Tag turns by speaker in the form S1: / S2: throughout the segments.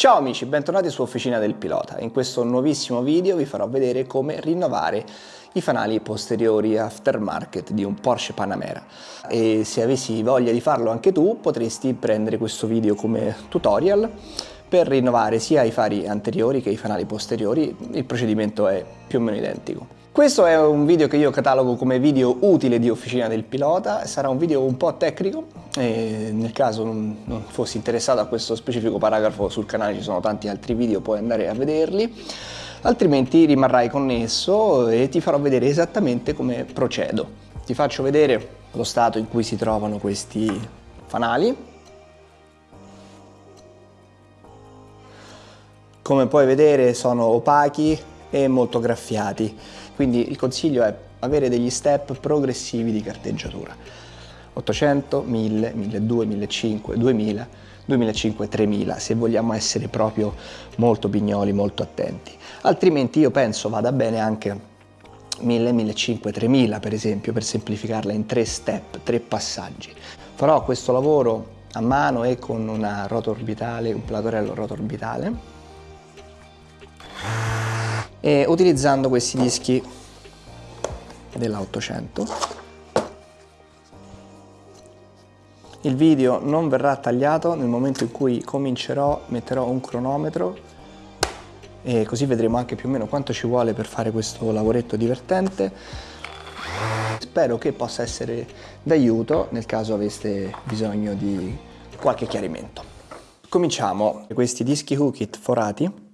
S1: Ciao amici, bentornati su Officina del Pilota. In questo nuovissimo video vi farò vedere come rinnovare i fanali posteriori aftermarket di un Porsche Panamera. E se avessi voglia di farlo anche tu, potresti prendere questo video come tutorial per rinnovare sia i fari anteriori che i fanali posteriori. Il procedimento è più o meno identico. Questo è un video che io catalogo come video utile di Officina del Pilota, sarà un video un po' tecnico nel caso non, non fossi interessato a questo specifico paragrafo sul canale ci sono tanti altri video, puoi andare a vederli, altrimenti rimarrai connesso e ti farò vedere esattamente come procedo. Ti faccio vedere lo stato in cui si trovano questi fanali, come puoi vedere sono opachi e molto graffiati quindi il consiglio è avere degli step progressivi di carteggiatura. 800, 1000, 1200, 1500, 2000, 2005, 3000 se vogliamo essere proprio molto pignoli, molto attenti. Altrimenti io penso vada bene anche 1000, 1500, 3000 per esempio per semplificarla in tre step, tre passaggi. Farò questo lavoro a mano e con una roto orbitale, un platorello roto orbitale e utilizzando questi dischi della 800 il video non verrà tagliato nel momento in cui comincerò metterò un cronometro e così vedremo anche più o meno quanto ci vuole per fare questo lavoretto divertente. Spero che possa essere d'aiuto nel caso aveste bisogno di qualche chiarimento. Cominciamo. Questi dischi Hookit forati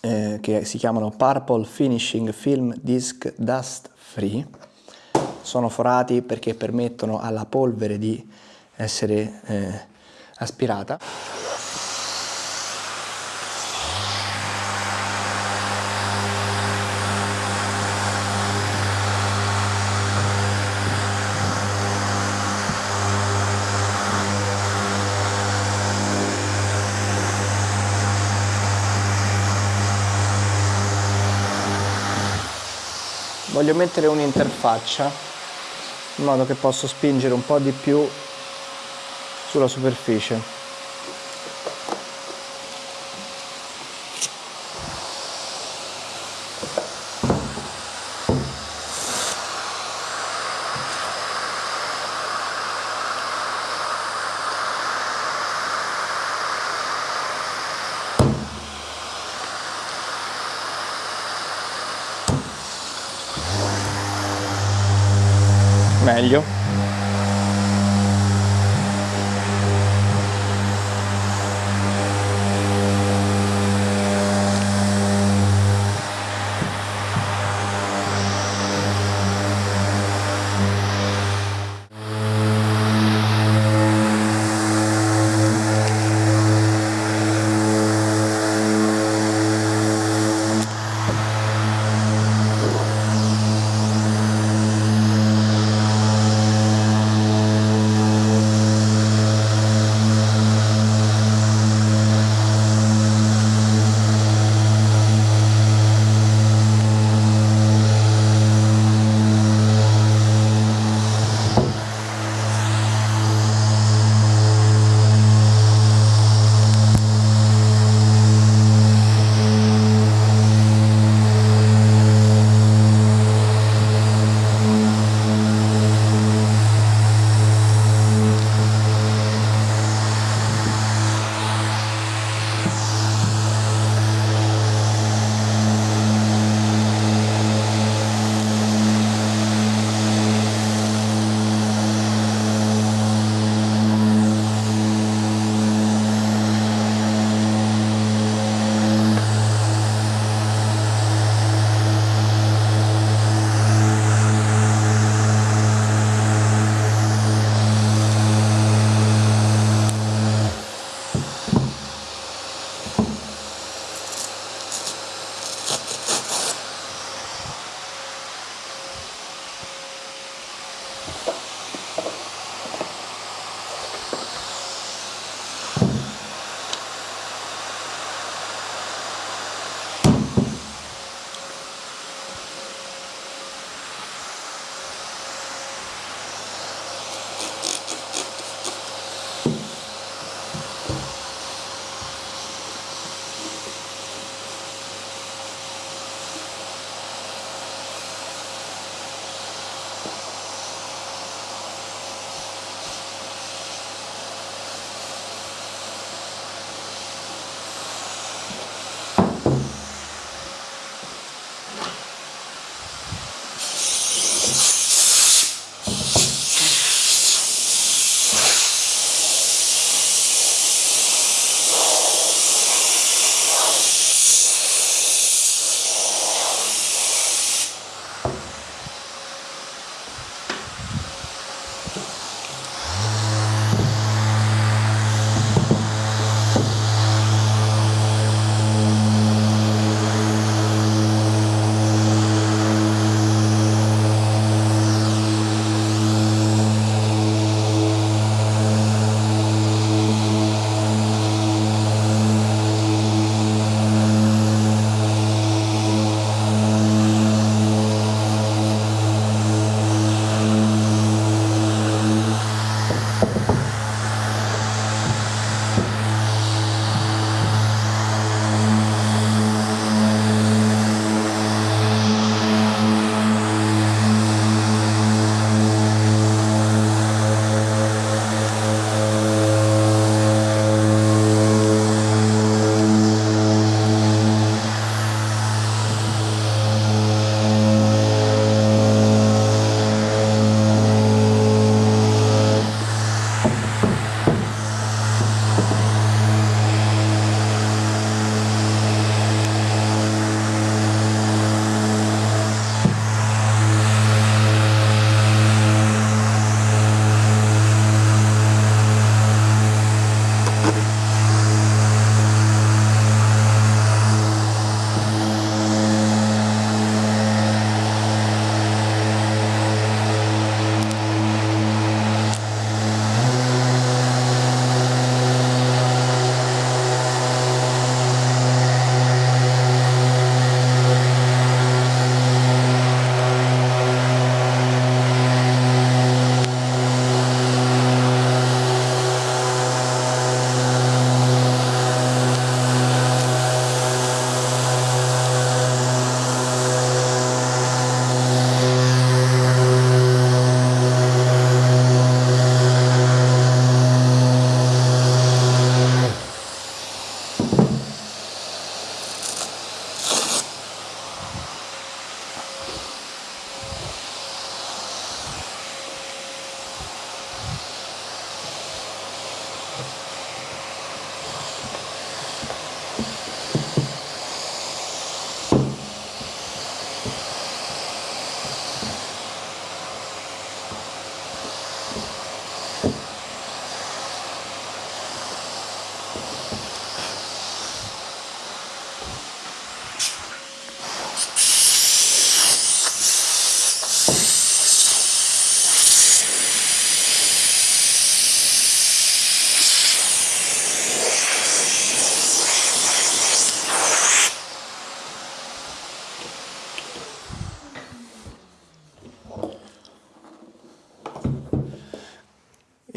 S1: eh, che si chiamano Purple Finishing Film Disc Dust Free. Sono forati perché permettono alla polvere di essere eh, aspirata. Voglio mettere un'interfaccia in modo che posso spingere un po' di più sulla superficie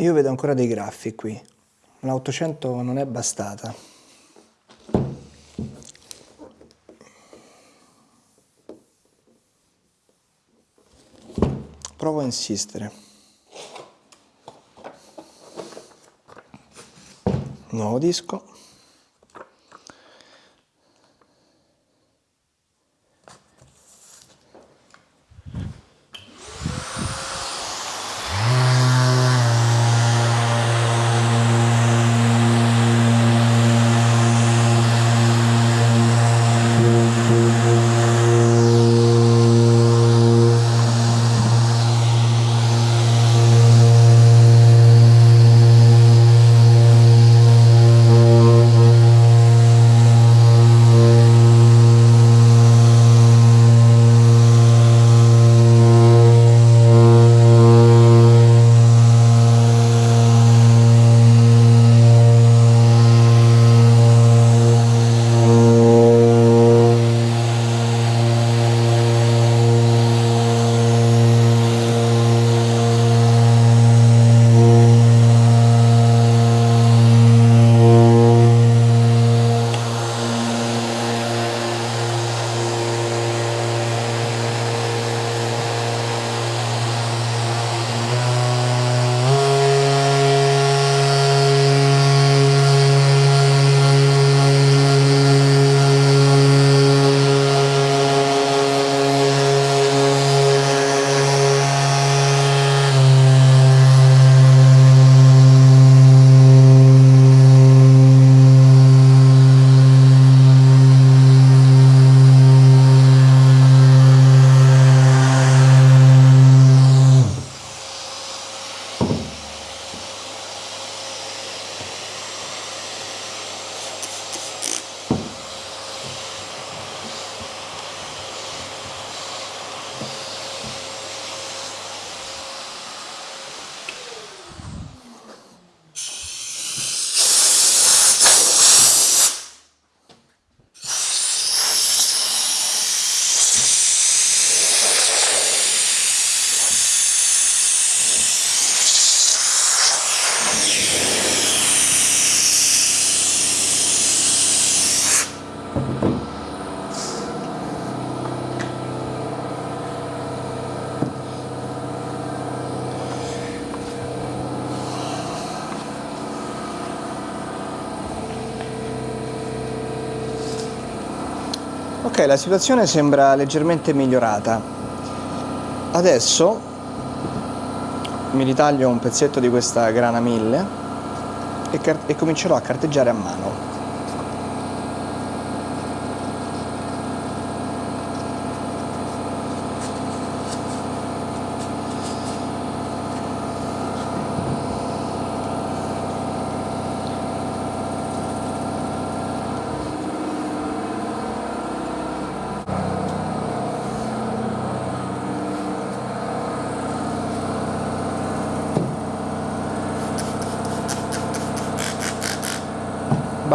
S1: io vedo ancora dei graffi qui. La 800 non è bastata. Provo a insistere. Nuovo disco Ok, la situazione sembra leggermente migliorata. Adesso mi ritaglio un pezzetto di questa grana 1000 e, e comincerò a carteggiare a mano.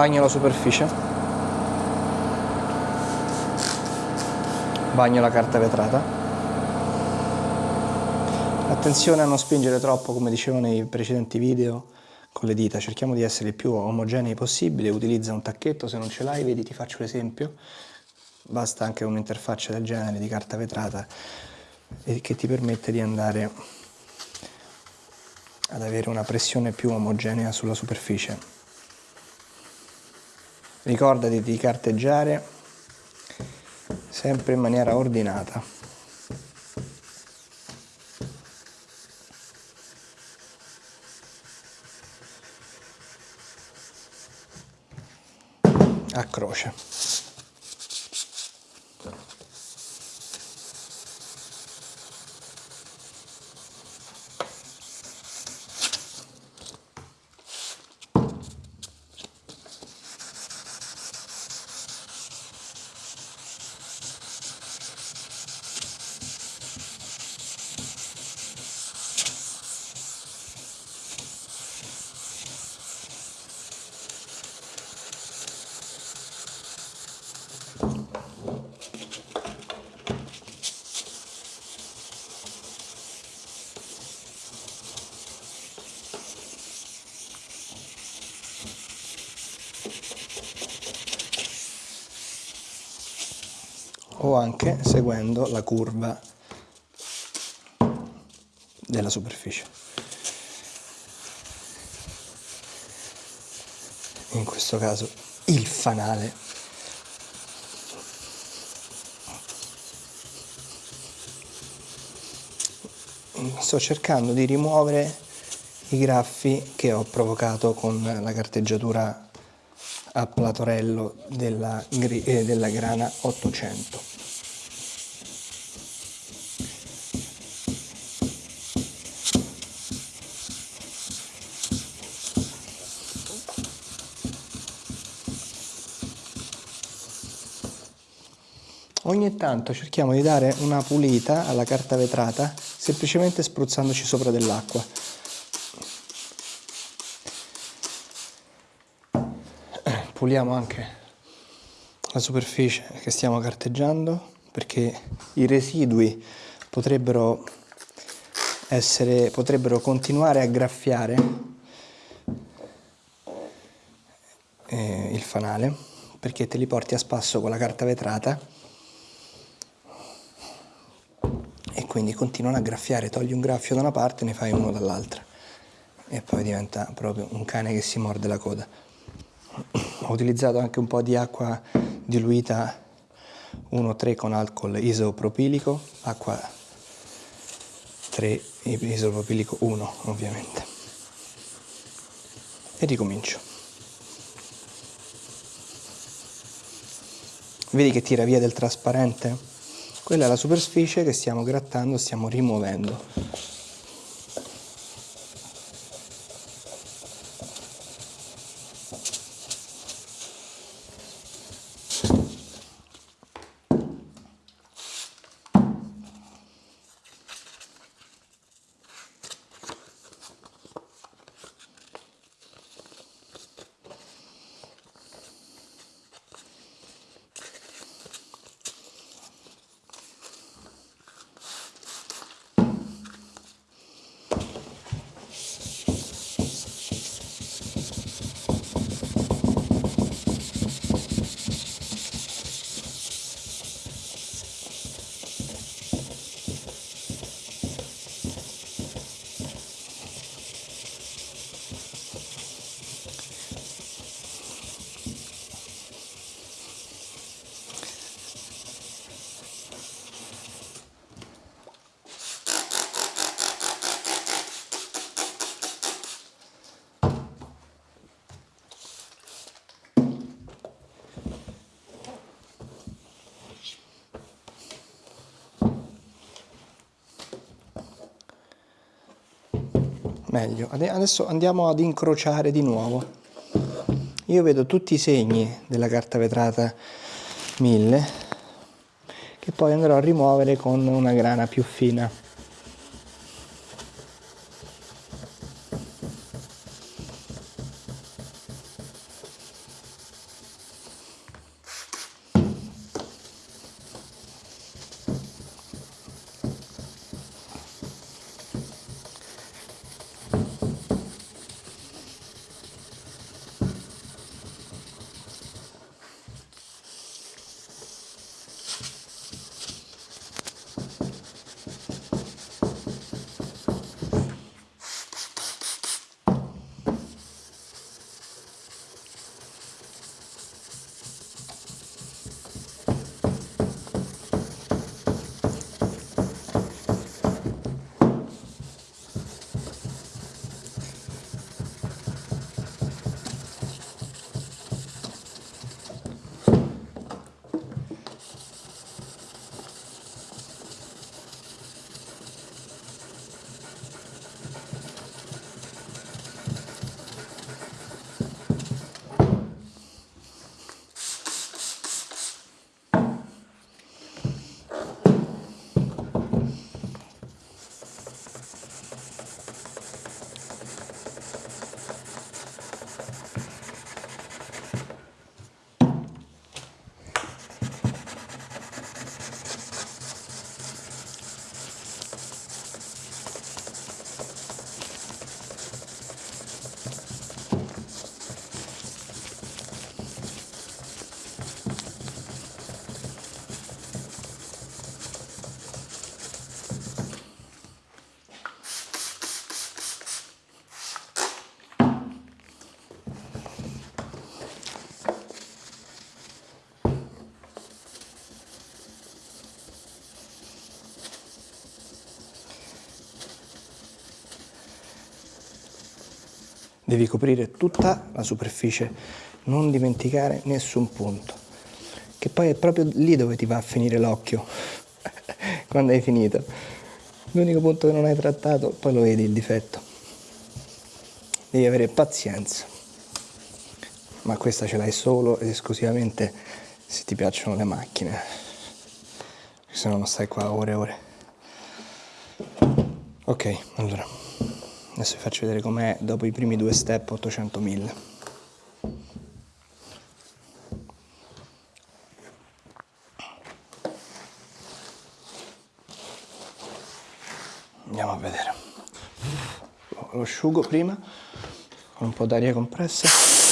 S1: Bagno la superficie. Bagno la carta vetrata. Attenzione a non spingere troppo come dicevo nei precedenti video con le dita. Cerchiamo di essere il più omogenei possibile. Utilizza un tacchetto se non ce l'hai vedi ti faccio l'esempio. Basta anche un'interfaccia del genere di carta vetrata che ti permette di andare ad avere una pressione più omogenea sulla superficie Ricordati di carteggiare sempre in maniera ordinata. A croce. Anche seguendo la curva della superficie. In questo caso il fanale sto cercando di rimuovere i graffi che ho provocato con la carteggiatura a platorello della, eh, della grana 800 Ogni tanto cerchiamo di dare una pulita alla carta vetrata semplicemente spruzzandoci sopra dell'acqua. Puliamo anche la superficie che stiamo carteggiando perché i residui potrebbero, essere, potrebbero continuare a graffiare eh, il fanale perché te li porti a spasso con la carta vetrata quindi continuano a graffiare, togli un graffio da una parte e ne fai uno dall'altra e poi diventa proprio un cane che si morde la coda. Ho utilizzato anche un po' di acqua diluita 1,3 con alcol isopropilico, acqua 3 isopropilico 1 ovviamente. E ricomincio. Vedi che tira via del trasparente? Quella è la superficie che stiamo grattando, stiamo rimuovendo. Meglio. Adesso andiamo ad incrociare di nuovo. Io vedo tutti i segni della carta vetrata 1000 che poi andrò a rimuovere con una grana più fina devi coprire tutta la superficie, non dimenticare nessun punto, che poi è proprio lì dove ti va a finire l'occhio, quando hai finito. L'unico punto che non hai trattato, poi lo vedi il difetto. Devi avere pazienza, ma questa ce l'hai solo ed esclusivamente se ti piacciono le macchine, se no non stai qua ore e ore. Ok, allora, adesso vi faccio vedere com'è dopo i primi due step 800.000. Andiamo a vedere. Lo asciugo prima con un po' d'aria compressa.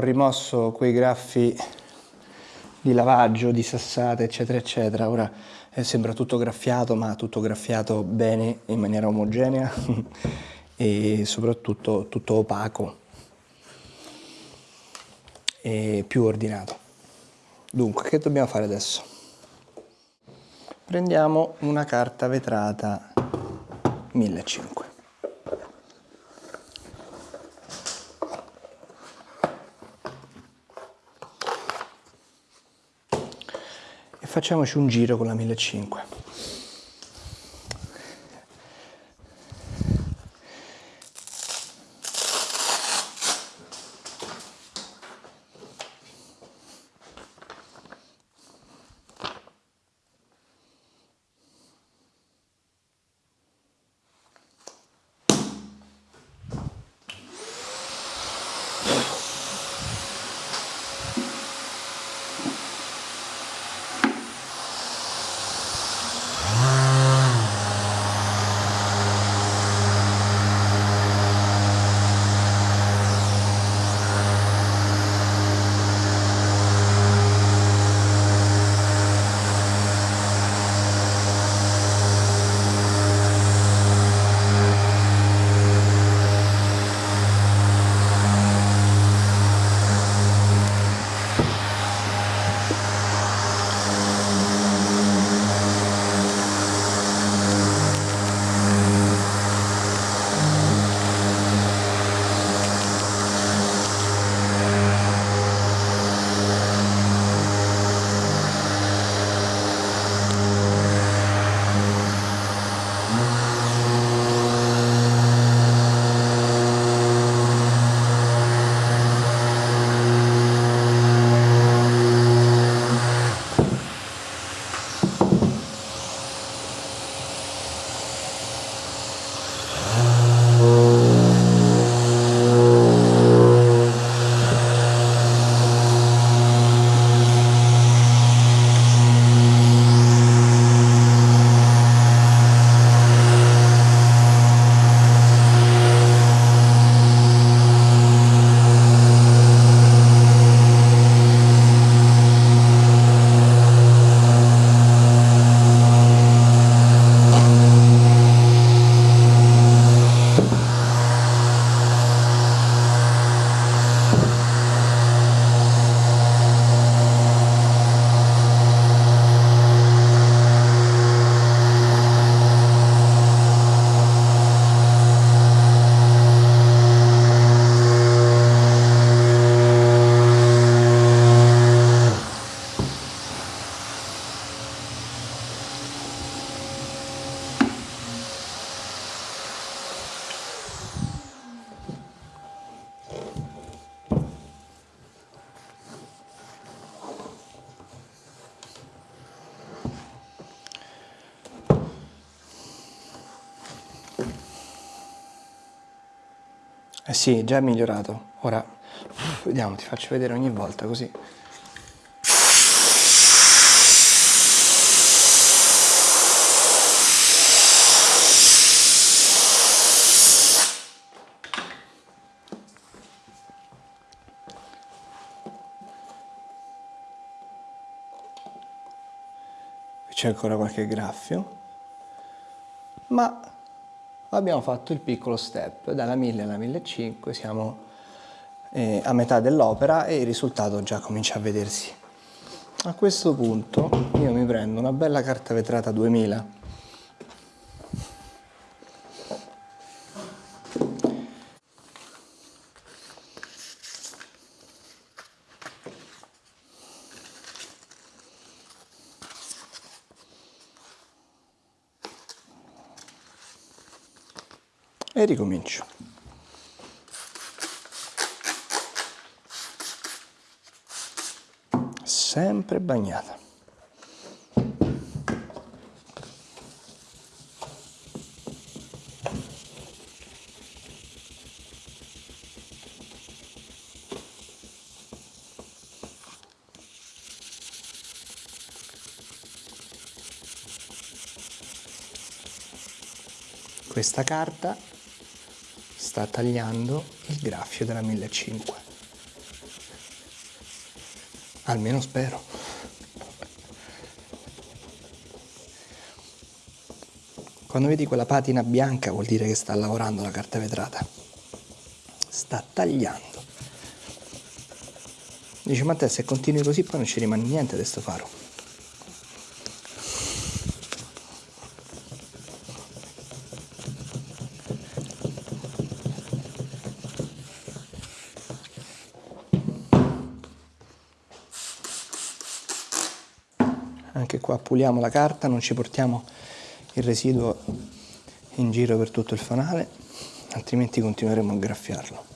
S1: Rimosso quei graffi di lavaggio, di sassate, eccetera, eccetera. Ora eh, sembra tutto graffiato, ma tutto graffiato bene, in maniera omogenea e soprattutto tutto opaco e più ordinato. Dunque, che dobbiamo fare adesso? Prendiamo una carta vetrata 1500. Facciamoci un giro con la 1500 Sì, già è migliorato. Ora, vediamo, ti faccio vedere ogni volta così. C'è ancora qualche graffio, ma abbiamo fatto il piccolo step, dalla 1000 alla 1500 siamo eh, a metà dell'opera e il risultato già comincia a vedersi. A questo punto io mi prendo una bella carta vetrata 2000 ricomincio. Sempre bagnata. questa carta sta tagliando il graffio della 1500 almeno spero. Quando vedi quella patina bianca vuol dire che sta lavorando la carta vetrata. Sta tagliando. Dice ma te se continui così poi non ci rimane niente di sto faro anche qua puliamo la carta, non ci portiamo il residuo in giro per tutto il fanale, altrimenti continueremo a graffiarlo.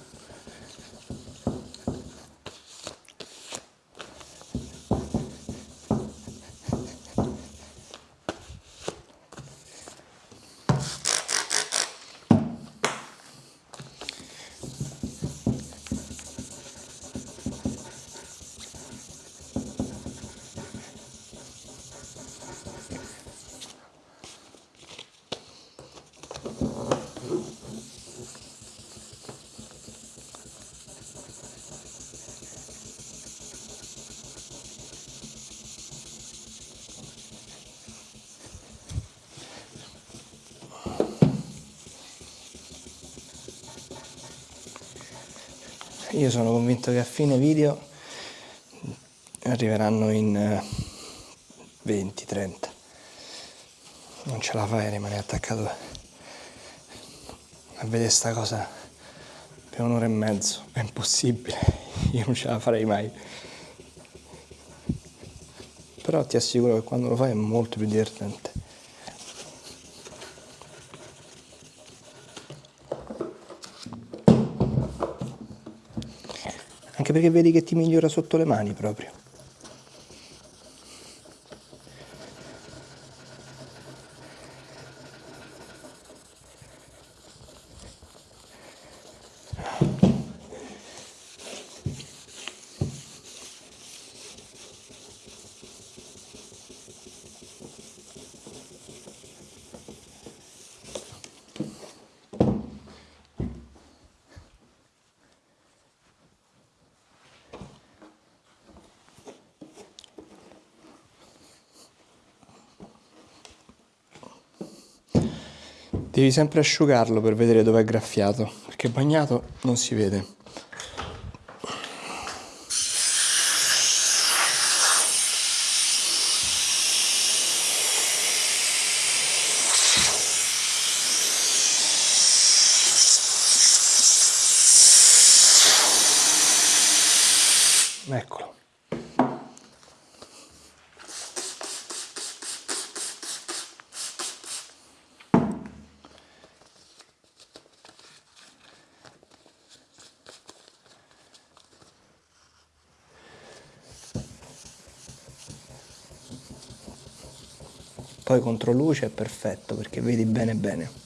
S1: Io sono convinto che a fine video arriveranno in 20 30 non ce la fai a rimanere attaccato a vedere sta cosa per un'ora e mezzo. È impossibile. Io non ce la farei mai. Però ti assicuro che quando lo fai è molto più divertente anche perché vedi che ti migliora sotto le mani proprio. Devi sempre asciugarlo per vedere dove è graffiato, perché bagnato non si vede. Poi contro luce è perfetto perché vedi bene bene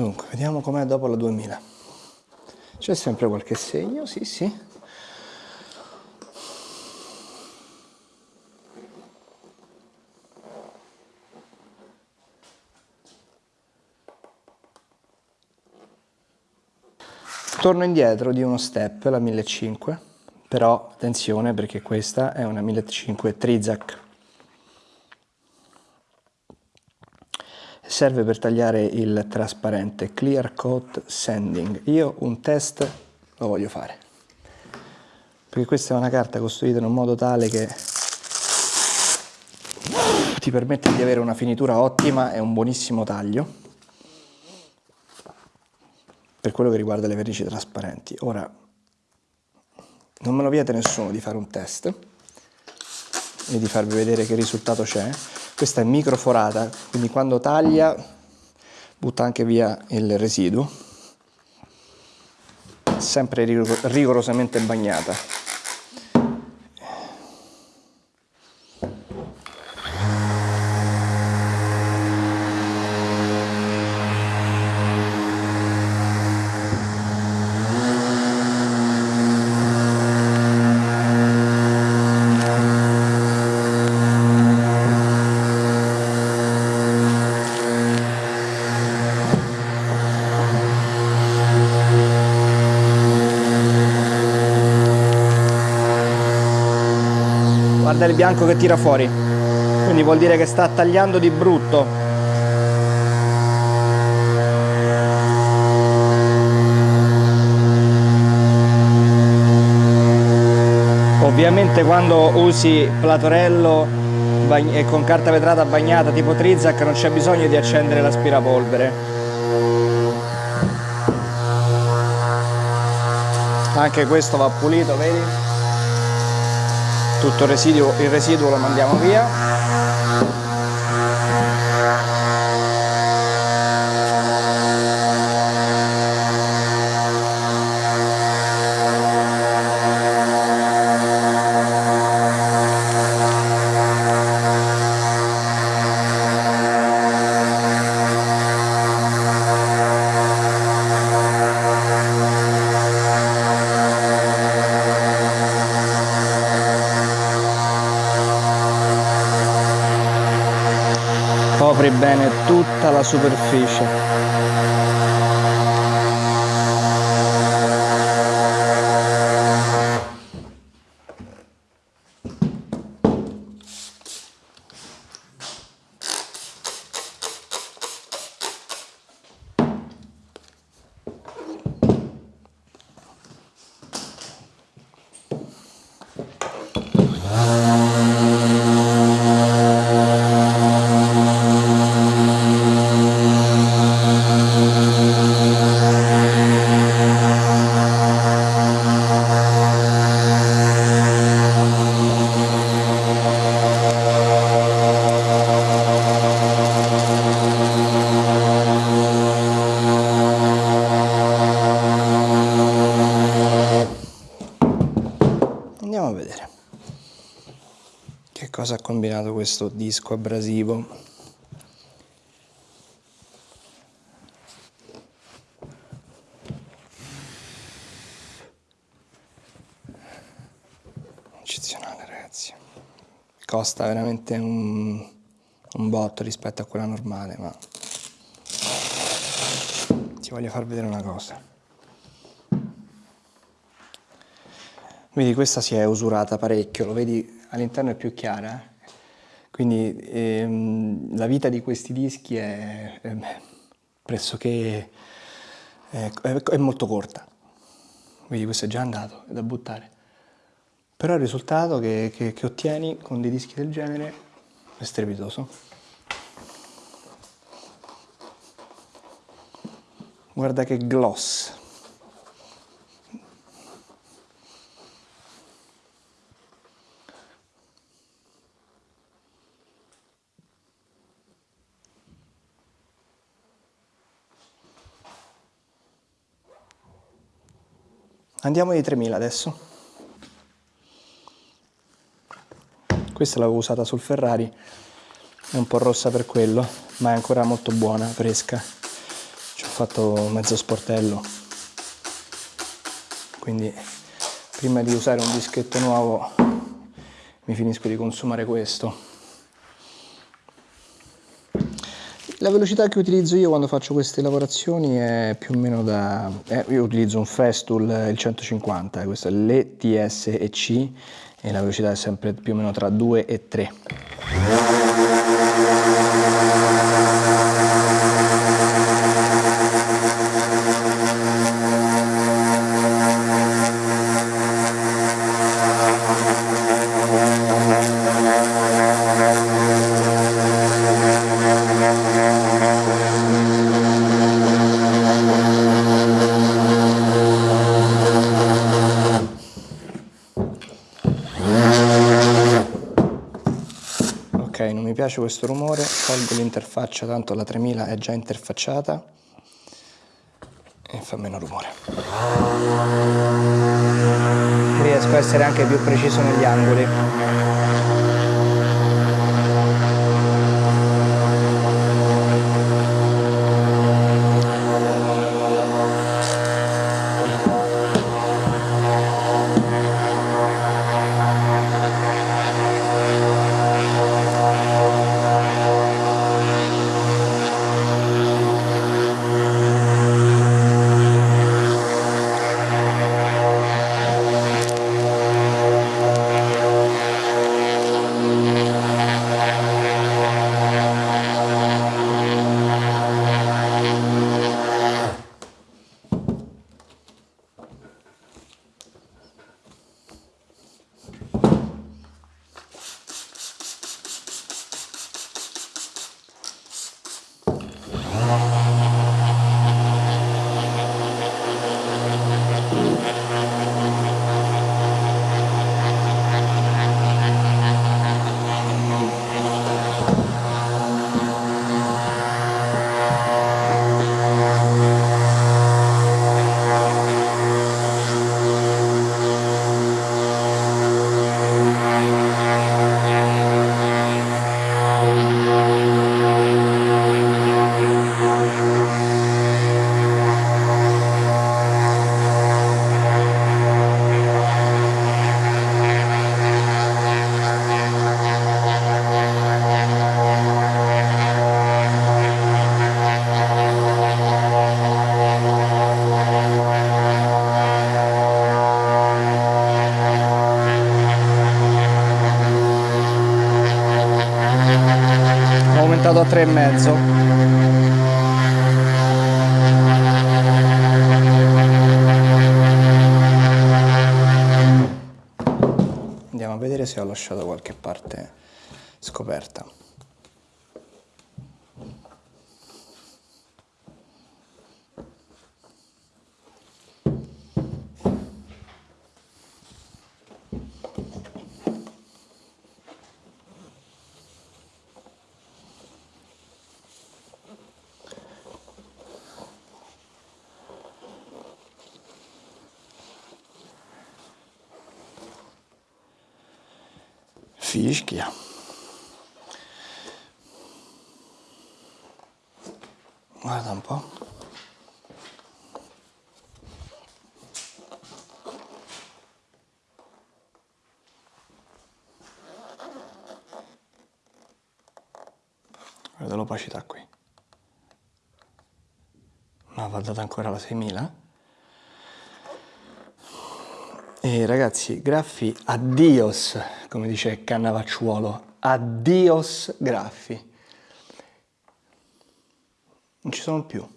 S1: Dunque, vediamo com'è dopo la 2000. C'è sempre qualche segno, sì, sì. Torno indietro di uno step, la 1500, però attenzione perché questa è una 1500 Trizac. Serve per tagliare il trasparente Clear Coat Sanding. Io un test lo voglio fare, perché questa è una carta costruita in un modo tale che ti permette di avere una finitura ottima e un buonissimo taglio per quello che riguarda le vernici trasparenti. Ora, non me lo vieta nessuno di fare un test e di farvi vedere che risultato c'è. Questa è microforata, quindi quando taglia butta anche via il residuo, sempre rigorosamente bagnata. Il bianco che tira fuori. Quindi vuol dire che sta tagliando di brutto. Ovviamente quando usi platorello e con carta vetrata bagnata tipo Trizac non c'è bisogno di accendere l'aspirapolvere. Anche questo va pulito vedi tutto il residuo, il residuo lo mandiamo via bene tutta la combinato questo disco abrasivo. Eccezionale ragazzi. Costa veramente un, un botto rispetto a quella normale ma ti voglio far vedere una cosa. Vedi questa si è usurata parecchio lo vedi all'interno è più chiara, quindi ehm, la vita di questi dischi è, è pressoché è, è, molto corta. Quindi questo è già andato, è da buttare. Però il risultato che, che, che ottieni con dei dischi del genere è strepitoso. Guarda che gloss. Andiamo di 3000 adesso. Questa l'avevo usata sul Ferrari, è un po' rossa per quello, ma è ancora molto buona, fresca. Ci ho fatto mezzo sportello quindi prima di usare un dischetto nuovo mi finisco di consumare questo La velocità che utilizzo io quando faccio queste lavorazioni è più o meno da... Eh, io utilizzo un Festool, il 150, questo è l'ETS e C e la velocità è sempre più o meno tra 2 e 3. Piace questo rumore, tolgo l'interfaccia, tanto la 3000 è già interfacciata e fa meno rumore. Riesco a essere anche più preciso negli angoli. Lasciato qualche parte scoperta fischia. Guarda un po'. Guarda l'opacità qui. Ma va data ancora la 6000? E ragazzi, graffi, addios, come dice Cannavacciuolo, addios graffi. Non ci sono più.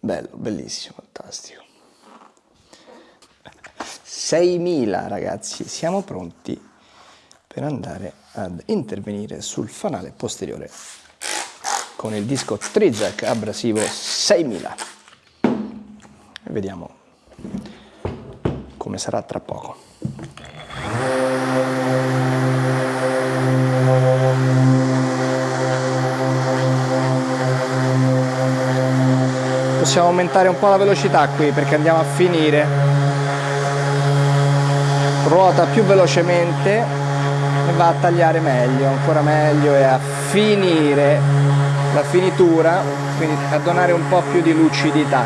S1: Bello, bellissimo, fantastico. 6.000 ragazzi, siamo pronti per andare ad intervenire sul fanale posteriore con il disco Trizac abrasivo 6000. Vediamo come sarà tra poco. Possiamo aumentare un po' la velocità qui perché andiamo a finire. Ruota più velocemente e va a tagliare meglio, ancora meglio e a finire la finitura, quindi a donare un po' più di lucidità.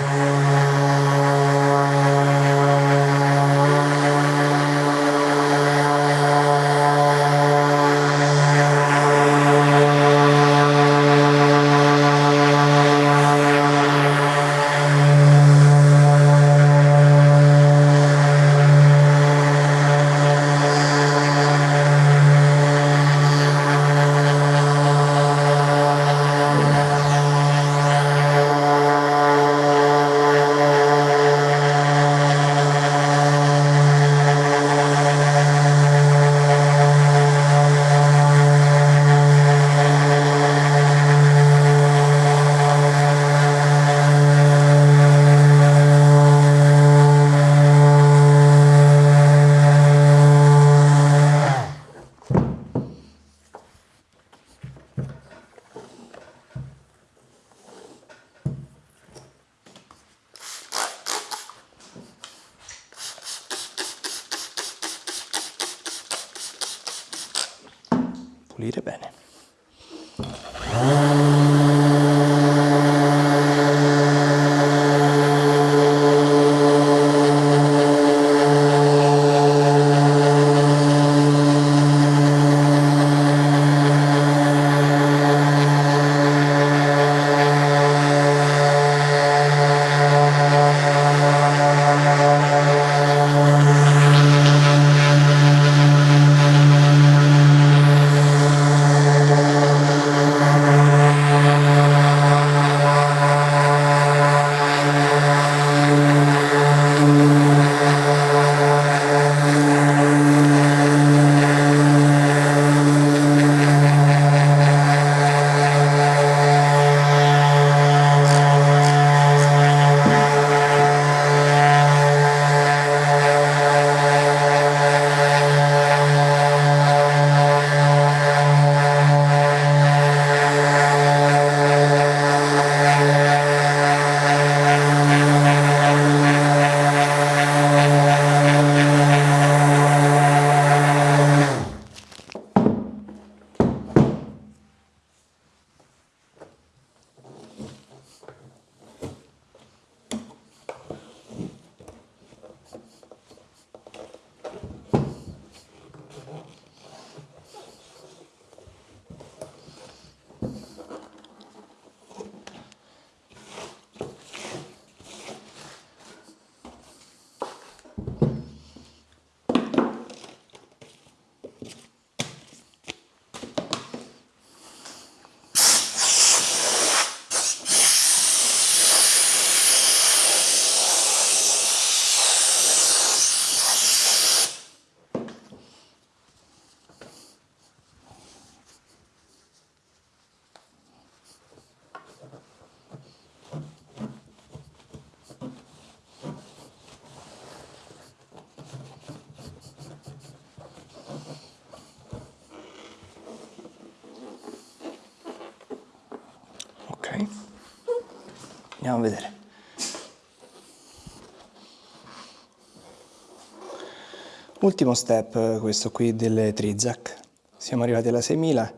S1: Ultimo step questo qui delle Trizac. Siamo arrivati alla 6000.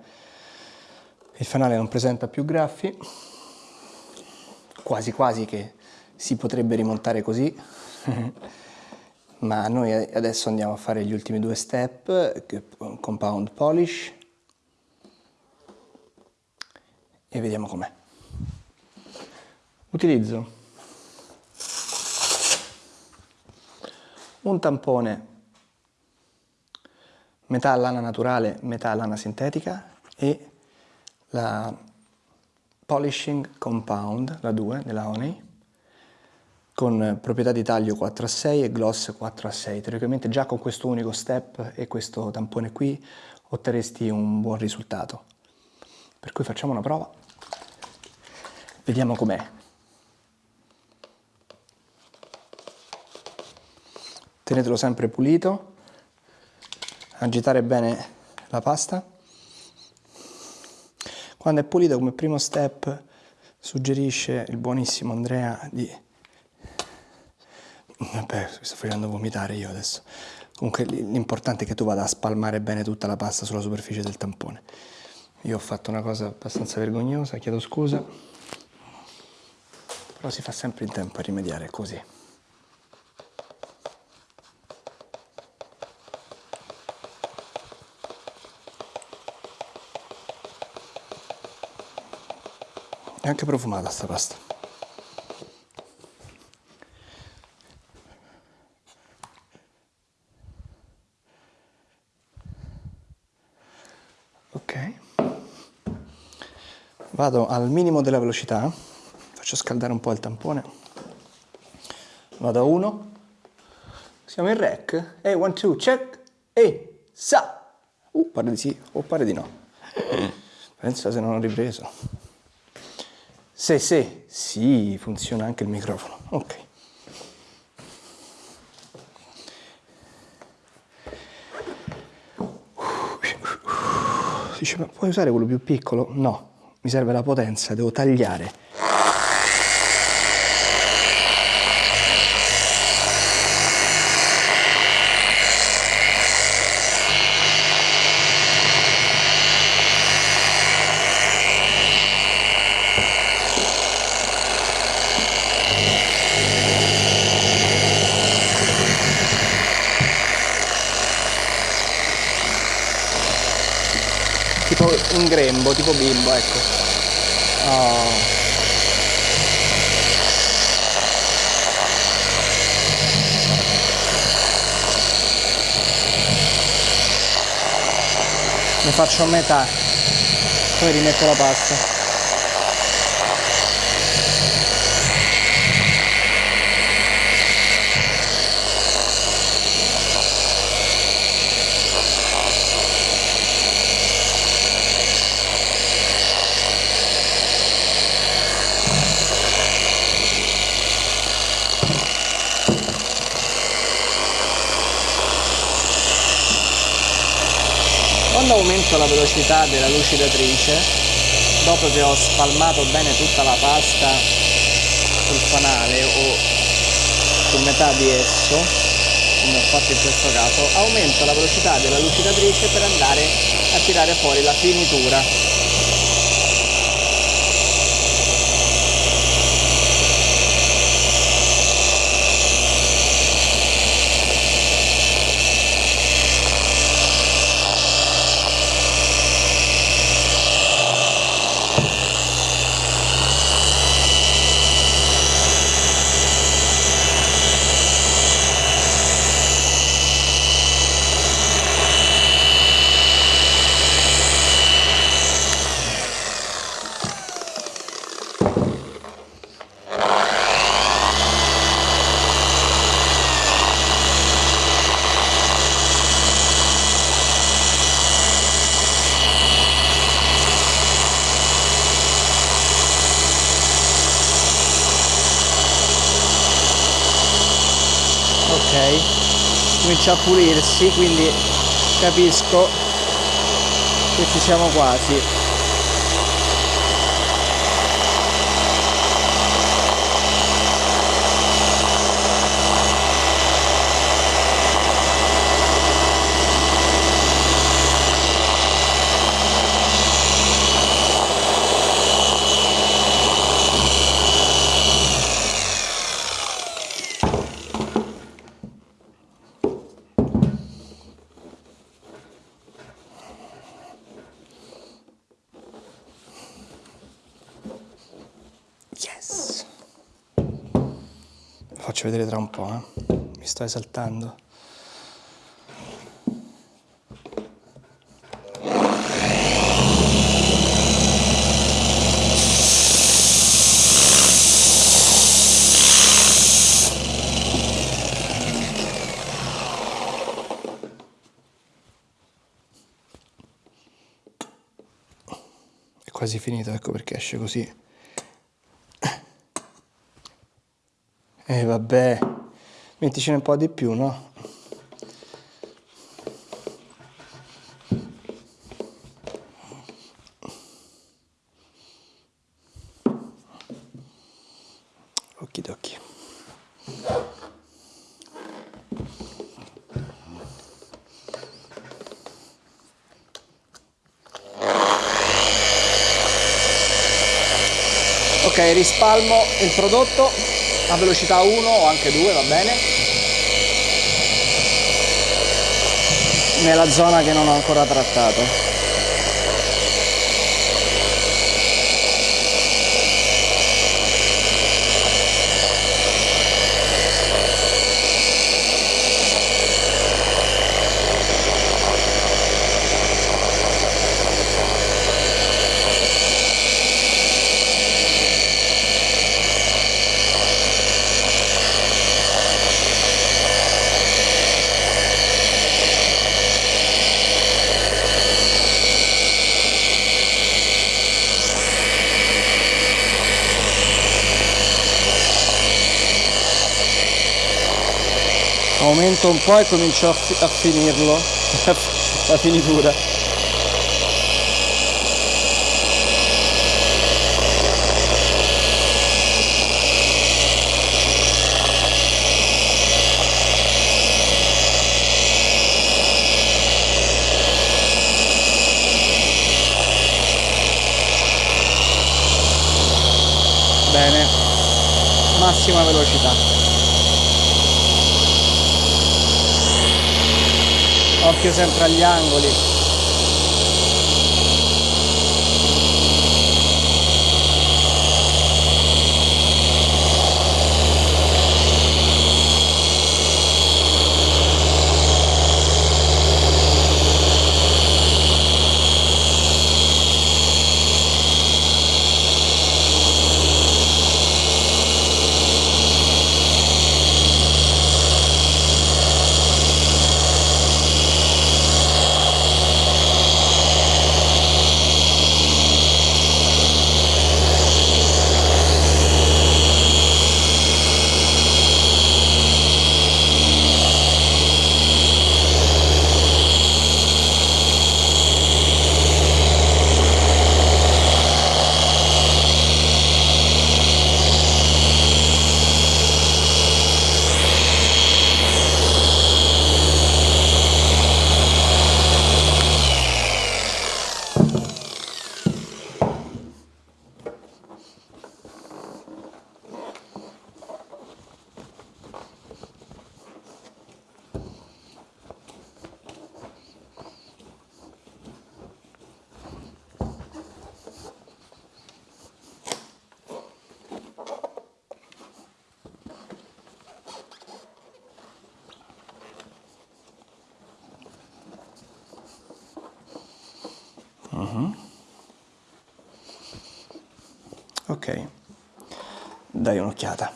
S1: Il fanale non presenta più graffi. Quasi quasi che si potrebbe rimontare così. Ma noi adesso andiamo a fare gli ultimi due step, compound polish, e vediamo com'è. Utilizzo un tampone metà lana naturale, metà lana sintetica e la Polishing Compound, la 2 della Honey, con proprietà di taglio 4 a 6 e gloss 4 a 6. Teoricamente già con questo unico step e questo tampone qui otterresti un buon risultato. Per cui facciamo una prova, vediamo com'è. tenetelo sempre pulito, agitare bene la pasta. Quando è pulito come primo step suggerisce il buonissimo Andrea di... Vabbè, sto facendo vomitare io adesso. Comunque l'importante è che tu vada a spalmare bene tutta la pasta sulla superficie del tampone. Io ho fatto una cosa abbastanza vergognosa, chiedo scusa, però si fa sempre in tempo a rimediare così. È anche profumata sta pasta. Ok. Vado al minimo della velocità, faccio scaldare un po' il tampone. Vado a 1. Siamo in rec. Ehi, 1, 2, check. Ehi, sa. Uh, pare di sì o pare di no. Pensa se non ho ripreso. Se, se, sì, funziona anche il microfono. Ok. Dice, ma puoi usare quello più piccolo? No, mi serve la potenza, devo tagliare. tipo un grembo, tipo bimbo, ecco. Oh. Ne faccio metà, poi rimetto la pasta. Quando aumento la velocità della lucidatrice, dopo che ho spalmato bene tutta la pasta sul fanale o su metà di esso, come ho fatto in questo caso, aumento la velocità della lucidatrice per andare a tirare fuori la finitura comincia a pulirsi quindi capisco che ci siamo quasi faccio vedere tra un po', eh. mi sto esaltando. È quasi finito, ecco perché esce così. E eh, vabbè, metticene un po' di più, no? Okidoki. Ok, rispalmo il prodotto a velocità 1 o anche 2, va bene. Nella zona che non ho ancora trattato. Aumento un po' e comincio a, fi a finirlo la finitura. Bene. Massima velocità occhio sempre agli angoli Uh -huh. Ok, dai un'occhiata.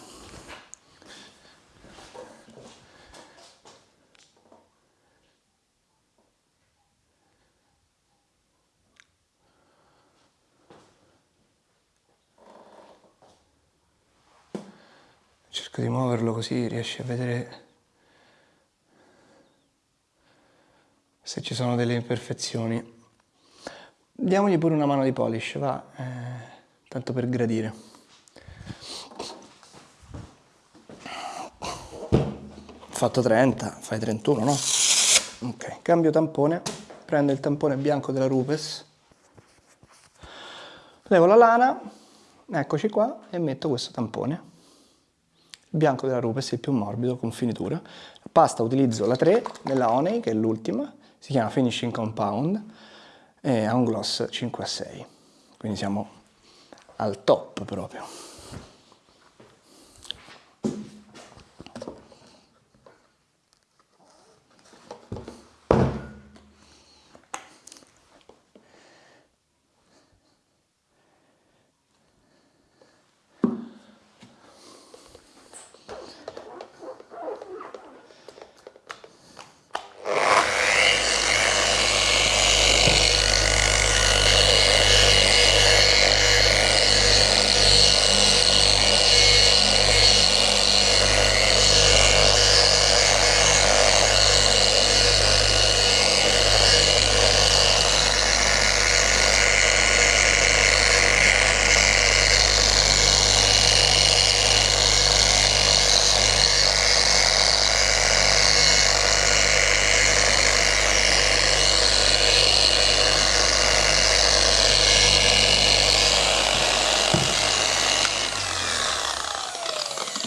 S1: Cerco di muoverlo così riesci a vedere se ci sono delle imperfezioni. Diamogli pure una mano di polish, va, eh, tanto per gradire. Fatto 30, fai 31, no? Ok, cambio tampone, prendo il tampone bianco della Rupes, levo la lana, eccoci qua, e metto questo tampone. Il bianco della Rupes è il più morbido, con finitura. La pasta utilizzo la 3 della Honey, che è l'ultima, si chiama Finishing Compound, e ha un gloss 5 a 6, quindi siamo al top proprio.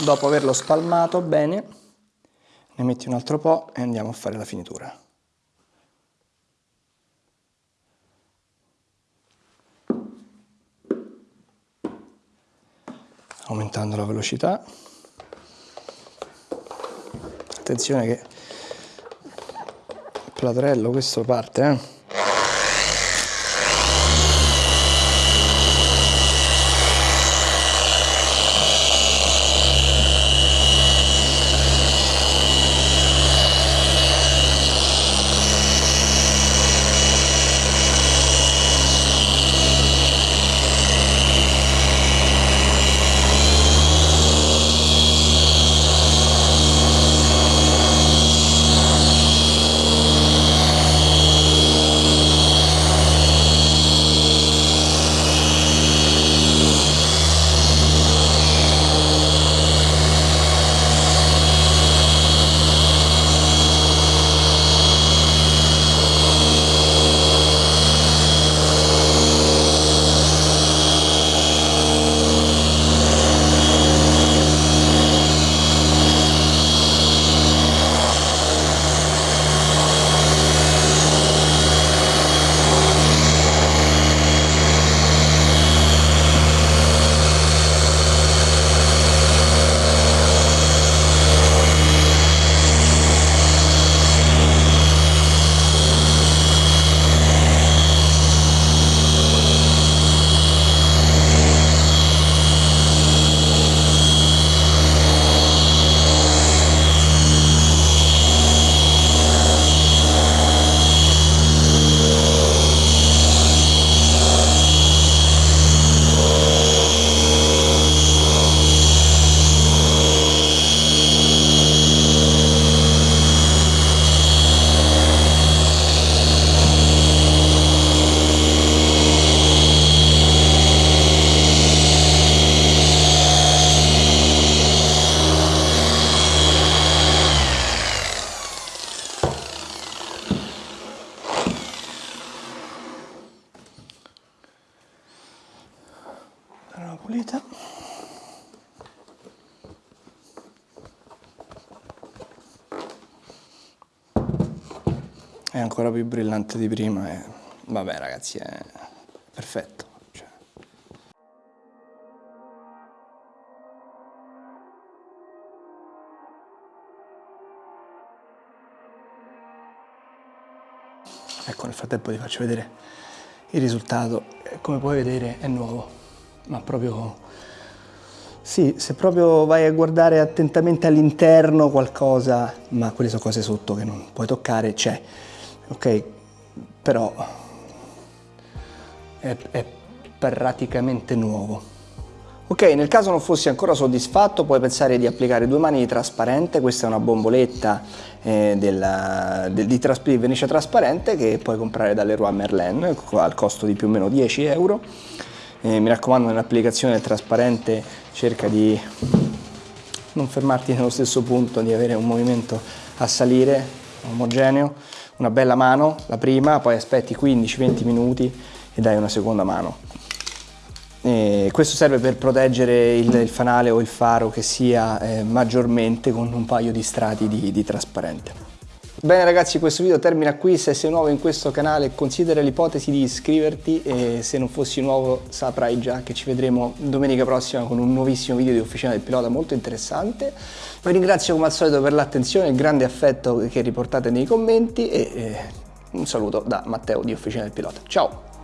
S1: Dopo averlo spalmato bene, ne metti un altro po' e andiamo a fare la finitura. Aumentando la velocità. Attenzione che il platrello questo parte, eh. Pulita. È ancora più brillante di prima e vabbè ragazzi è perfetto cioè. ecco nel frattempo ti faccio vedere il risultato. Come puoi vedere è nuovo ma proprio... Sì, se proprio vai a guardare attentamente all'interno qualcosa, ma quelle sono cose sotto che non puoi toccare, c'è, ok? Però è, è praticamente nuovo. Ok, nel caso non fossi ancora soddisfatto puoi pensare di applicare due mani di trasparente, questa è una bomboletta eh, della, del, di, di vernice trasparente che puoi comprare dall'Eroy Merlin al costo di più o meno 10 euro eh, mi raccomando nell'applicazione trasparente cerca di non fermarti nello stesso punto, di avere un movimento a salire omogeneo, una bella mano, la prima, poi aspetti 15-20 minuti e dai una seconda mano. E questo serve per proteggere il, il, fanale o il faro che sia eh, maggiormente con un paio di strati di, di trasparente. Bene ragazzi questo video termina qui, se sei nuovo in questo canale considera l'ipotesi di iscriverti e se non fossi nuovo saprai già che ci vedremo domenica prossima con un nuovissimo video di Officina del Pilota molto interessante. Vi ringrazio come al solito per l'attenzione e il grande affetto che riportate nei commenti e eh, un saluto da Matteo di Officina del Pilota. Ciao!